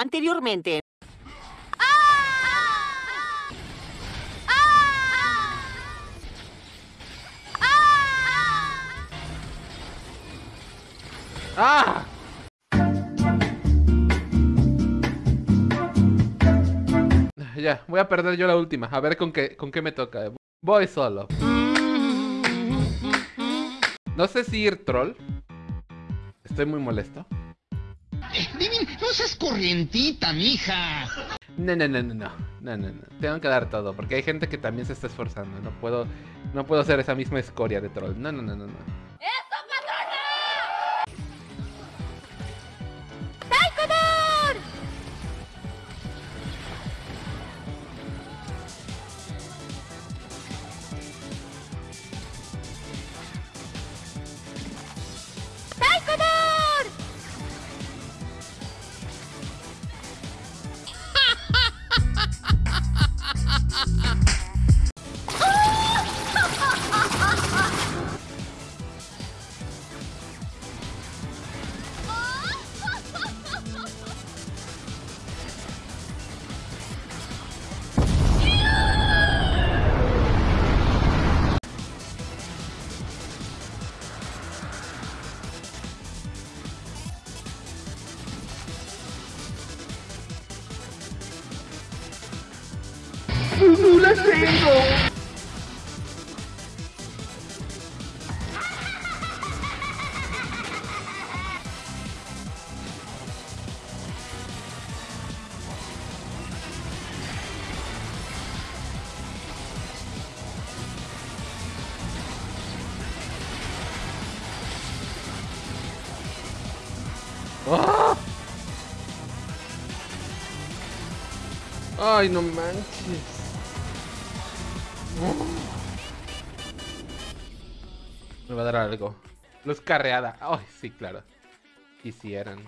Anteriormente. ¡Ah! Ya, voy a perder yo la última. A ver con qué, con qué me toca. Voy solo. No sé si ir troll. Estoy muy molesto. Divin, no seas corrientita, mija. No, no, no, no, no, no, no. Tengo que dar todo, porque hay gente que también se está esforzando. No puedo, no puedo hacer esa misma escoria de troll. No, no, no, no, no. ¡No la tengo! ¡Ah! Ay, no manches. Me va a dar algo. Luz carreada. Ay, sí, claro. Quisieran.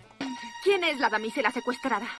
¿Quién es la damisela secuestrada?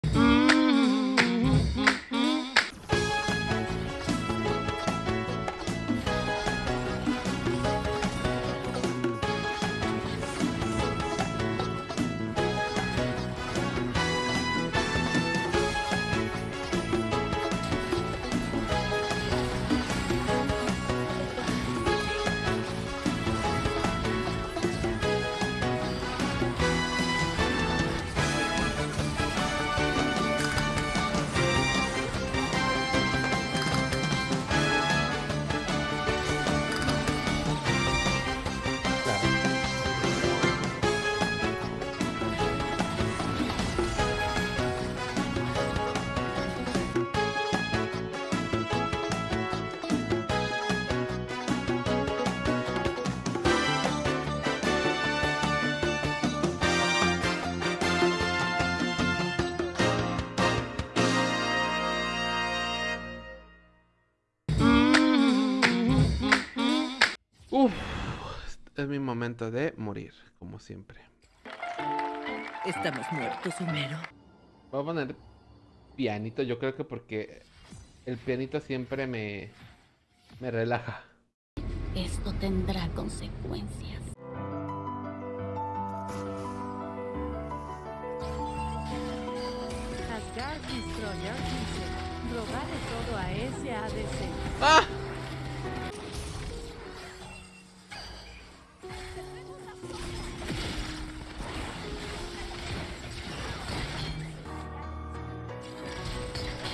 Uf, es mi momento de morir, como siempre. Estamos muertos, Homero. Voy a poner pianito, yo creo que porque el pianito siempre me, me relaja. Esto tendrá consecuencias. Robarle todo a SADC. ¡Ah!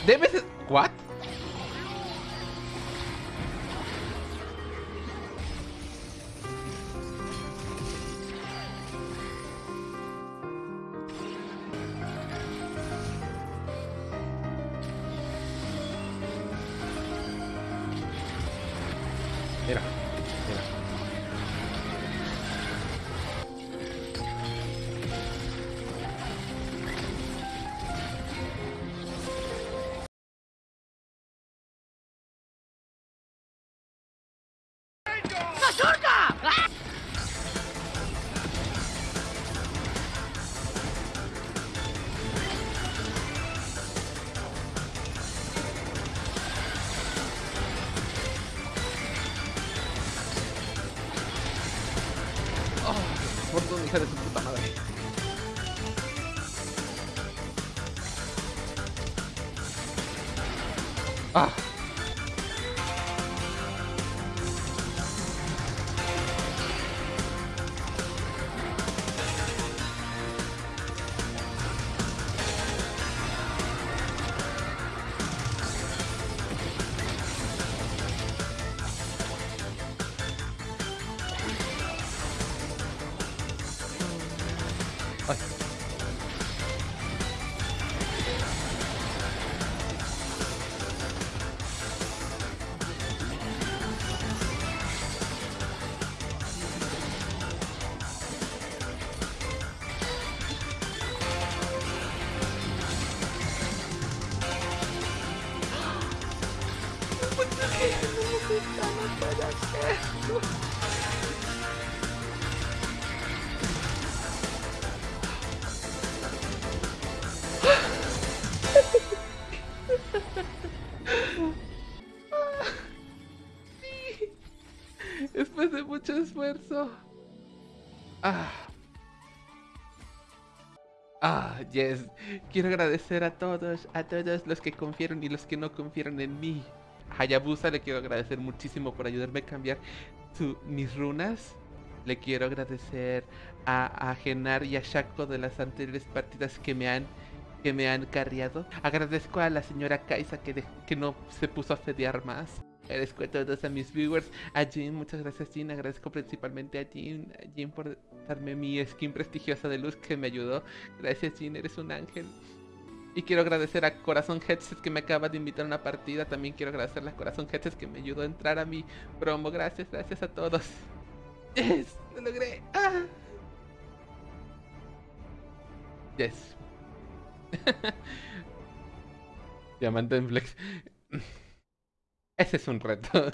Debes... ¿What? Mira. foto, hija de su puta madre. Ah. はいあなただ。Ah. Ah, yes. Quiero agradecer a todos, a todos los que confiaron y los que no confiaron en mí. A Hayabusa le quiero agradecer muchísimo por ayudarme a cambiar mis runas. Le quiero agradecer a, a Genar y a Shaco de las anteriores partidas que me han que me han carriado. Agradezco a la señora Kaisa que, que no se puso a fedear más. Agradezco a todos a mis viewers. A Jin, muchas gracias Jin. Agradezco principalmente a Jin, a Jin por darme mi skin prestigiosa de luz que me ayudó. Gracias Jin, eres un ángel. Y quiero agradecer a Corazón Headset que me acaba de invitar a una partida. También quiero agradecerle a Corazón Headset que me ayudó a entrar a mi promo. Gracias, gracias a todos. Yes, lo logré. Ah. Yes. Diamante en flex. Ese es un reto.